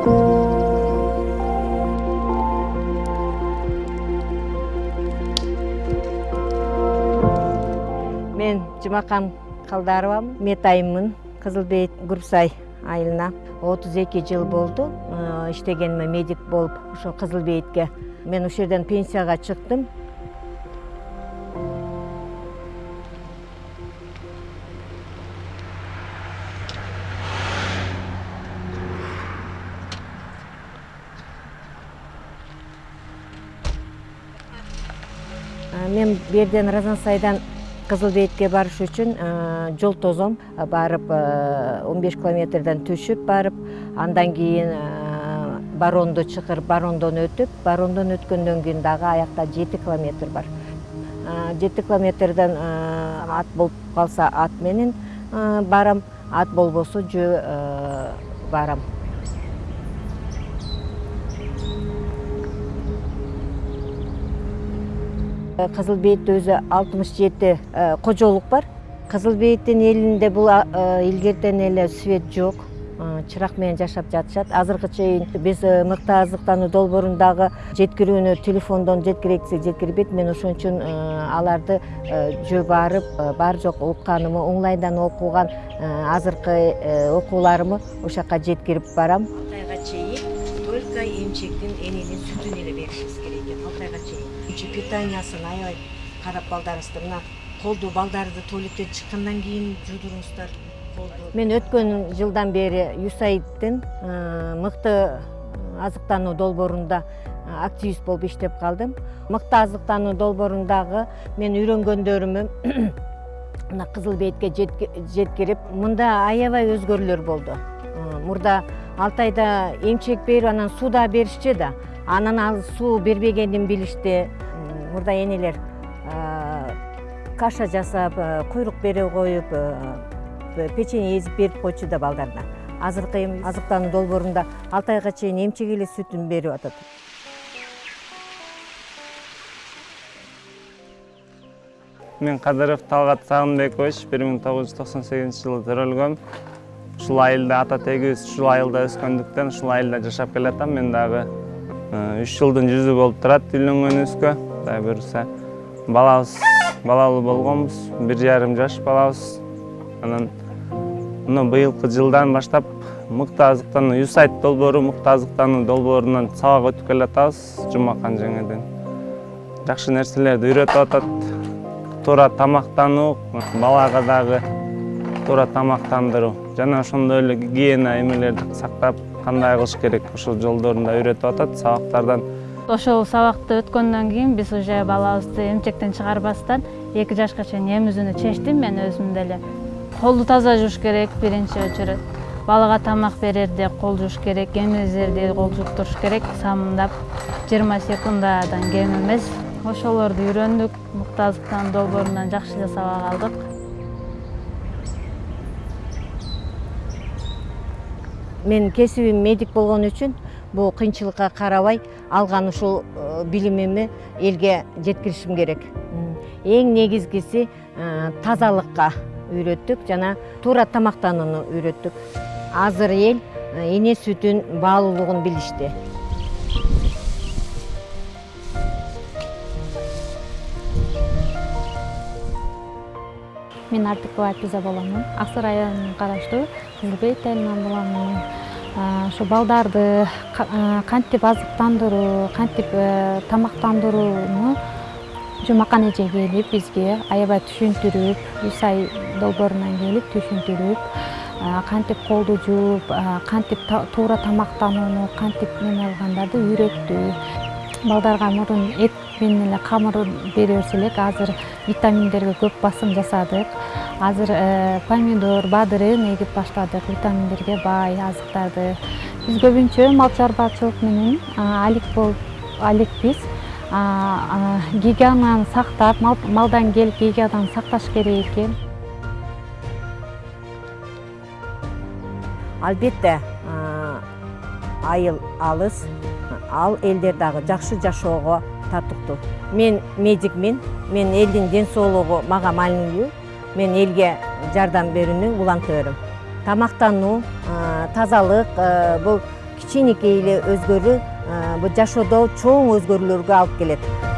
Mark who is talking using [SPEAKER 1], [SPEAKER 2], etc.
[SPEAKER 1] мен жумакан калдаровамын метайыммын кызыл бейит гурсай айылына. отуз эки жыл болду иштегениме медик болуп ошо кызыл бейитке мен ушул жерден пенсияга чыктым мен бу жерден разансайдан кызыл бейитке барыш үчүн жол тозом барып он беш километрден түшүп барып андан кийин баронду чакырып барондон өтүп барондон өткөндөн кийин дагы аякта жети километр бар. Жети километрден ат болуп калса ат менен барам. Ат болбосо жөө барам кызыл бейитте өзү алтымыш жети кожолук бар. Кызыл бейиттин элинде бул илгертен эле свет жок чырак менен жашап жатышат азыркы чейин биз мыкты азыктануу долбоорундагы жеткирүүнү телефондон жеткирейик десек жеткирбейт мен ошон үчүн аларды жөө барып бар жок укканымы онлайндан окуган азыркы окууларымы ошол жака жеткирип барам. Алты айга чейин только эмчектин эненин сүтүн эле беришибиз керек экен чейин питаниясын аябай карап балдарыңызды мына колду балдарды туалеттен чыккандан кийин жуудуруңуздар колду мен өткөн жылдан бери юсаидтин мыкты азыктануу долбоорунда активист болуп иштеп калдым мыкты азыктануу долбоорундагы мен үйрөнгөндөрүмү мына кызыл бейитке жеткирип мында аябай өзгөрүүлөр болду мурда алты айда эмчек берип анан суу беришчү да. Анан ал суу бербегенин билишти мурда энелер каша жасап куйрук бере коюп печенье эзип берип койчу да балдарына. Азыркы эми азыктануу долбоорунда алты айга чейин эмчек эле сүтүн берип атат.
[SPEAKER 2] Мен кадыров талгат сагынбекович бир миң тогуз жүз токсон сегизинчи жылы төрөлгөм ушул айылда ата тегибиз ушул айылда өскөндүктөн ушул айылда жашап келатам. Мен дагы үч жылдын жүзү болуп турат үйлөнгөнүбүзгө кудай буюрса балабыз балалуу болгонбуз бир жарым жаш балабыз. Анан мына быйылкы жылдан баштап мыкты азыктануу юсайт долбоору мыкты азыктануу долбоорунан сабак өтүп келатабыз жумакан жеңеден. Жакшы нерселерди үйрөтүп атат. Туура тамактануу балага дагы туура тамактандыруу. Жана ошондой эле гигиена эмелерди сактап кандай кылыш керек? Ошол жолдорун да үйрөтүп атат сабактардан
[SPEAKER 3] ошол сабакты өткөндөн кийин биз уже балабызды эмчектен чыгарбастан эки жашка чейин эмизүүнү чечтим. Мен өзүм деле колду таза жууш керек биринчи очередь балага тамак берерде кол жууш керек эмизерде кол жууп туруш керек. Самындап жыйырма секундадан кем эмес. Ошолорду үйрөндүк мыкты азыктануу долбоорунан жакшы эле сабак алдык.
[SPEAKER 1] Менин кесибим медик болгон үчүн бул кыйынчылыкка карабай алган ушул билимими элге жеткиришим керек. Эң негизгиси тазалыкка үйрөттүк жана туура тамактанууну үйрөттүк. Азыр эл эне сүтүн баалуулугун билишти.
[SPEAKER 3] Мен артыкова айпиза боломун ак сары районуна караштуу. Кызыл бейит айылынан боломун ошо балдарды кантип азыктандыруу кантип тамактандырууну жумакан эже келип бизге аябай түшүндүрүп юсай долбоорунан келип түшүндүрүп кантип колду жууп кантип туура тамактанууну кантип неме кылгандарды үйрөттү. Балдарга мурун эт менен эле камыр бере берсе элек азыр витаминдерге көп басым жасадык. Азыр помидор бадырын эгип баштадык. Витаминдерге бай азыктарды биз көбүнчө мал чарбачылык менен алек болуп алекпиз гигиенаны сактап малдан келип гигиенаны сакташ керек экен.
[SPEAKER 1] Албетте айыл алыс ал элдер дагы жакшы жашоого татыктуу мен медикмин мен ден соолугу мага маанилүү мен элге жардам берүүнүн улантыбырым тамактануу тазалык бул кичинекей эле өзгөрүү бул жашоодо чоң өзгөрүүлөргө алып келет.